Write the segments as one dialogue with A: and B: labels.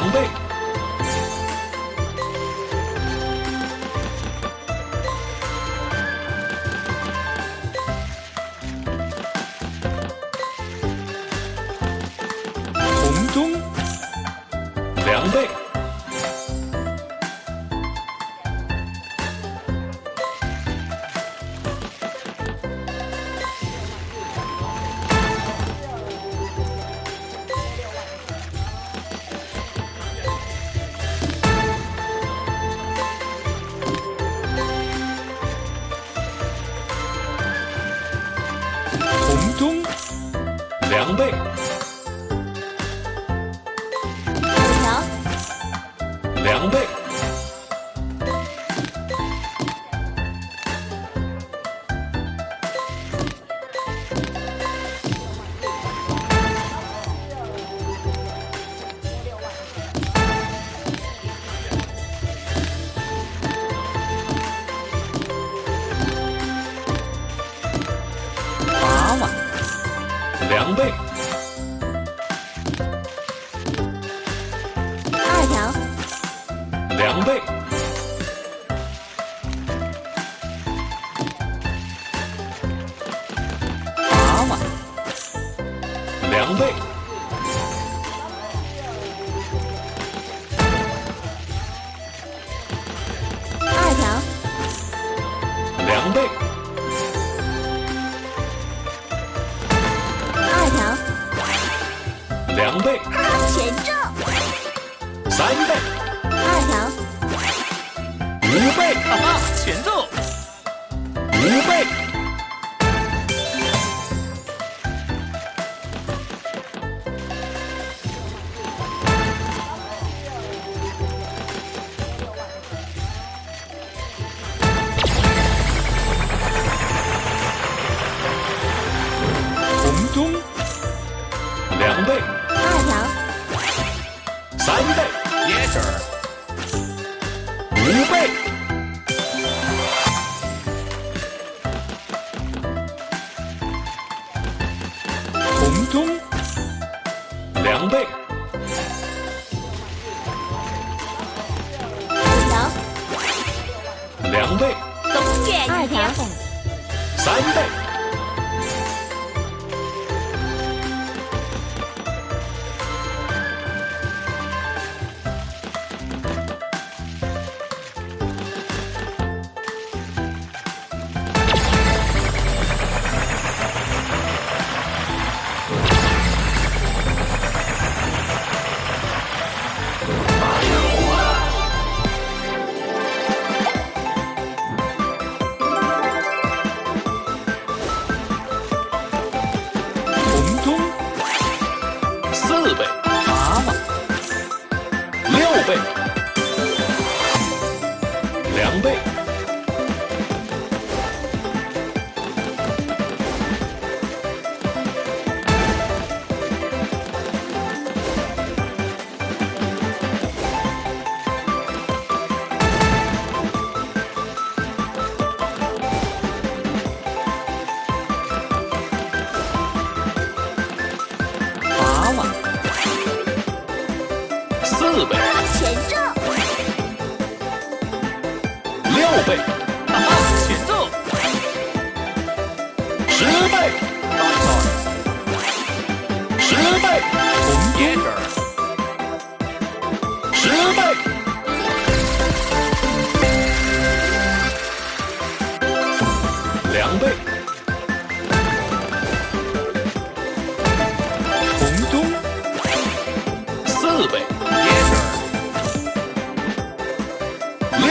A: 两倍，红中两倍，准备两倍，
B: 二条，
A: 两倍，
C: 八万，
A: 两倍，
B: 二条，
A: 两倍，五倍，中两倍，五
B: 条，
A: 两倍，
B: 东岳二条，
A: 三倍，四倍，
C: 八万，
A: 六倍，两倍，四倍，
B: 前奏，
A: 六倍，
C: 前奏，
A: 十倍，十倍，红
C: yes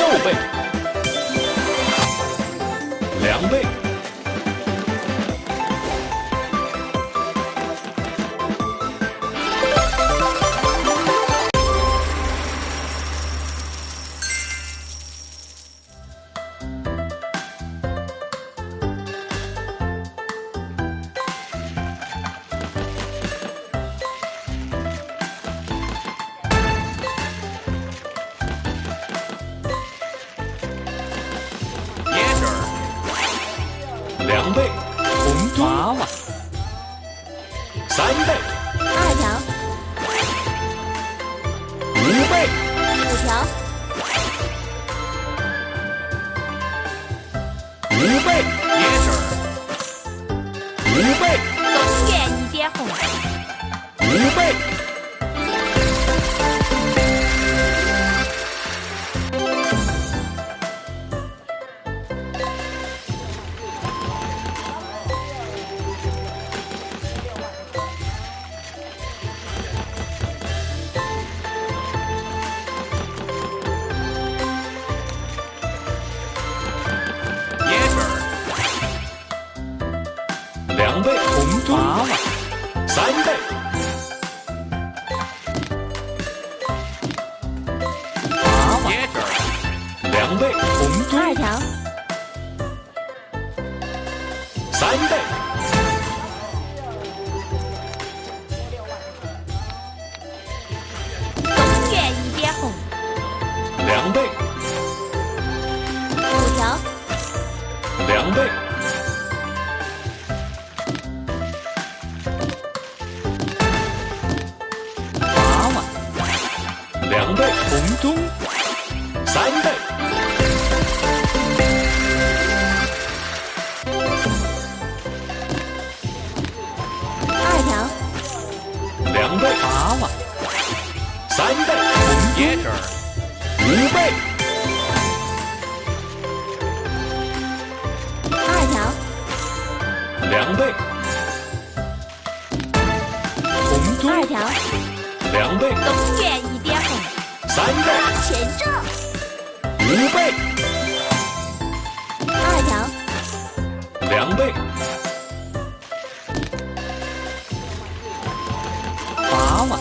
A: 后
C: 辈。
A: 二条，一倍，五
B: 条，
D: 五倍，
A: 眼是，
D: 五倍，
B: 东园一点红，
D: 五倍。三倍，
A: 娃娃，
D: 两倍，红中，
B: 二条，
D: 三倍，
B: 东园一点红，
D: 两倍，
B: 五条，
D: 两倍，三倍，
B: 二条，
D: 两倍，
A: 娃娃，
D: 三倍，红
A: 椰汁儿，
D: 五倍，
B: 二条，
D: 两倍，红
B: 二，条，
D: 两倍，
B: 东园一点红，
D: 三倍，
B: 全中，
D: 五倍，
B: 二条，
D: 两倍，
A: 娃娃，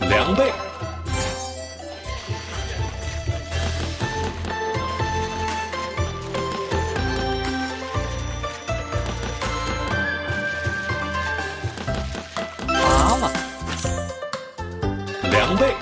D: 两倍，
A: 娃娃，
D: 两倍，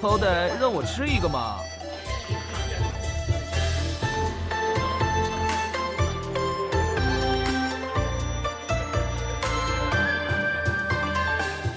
A: 好歹让我吃一个嘛。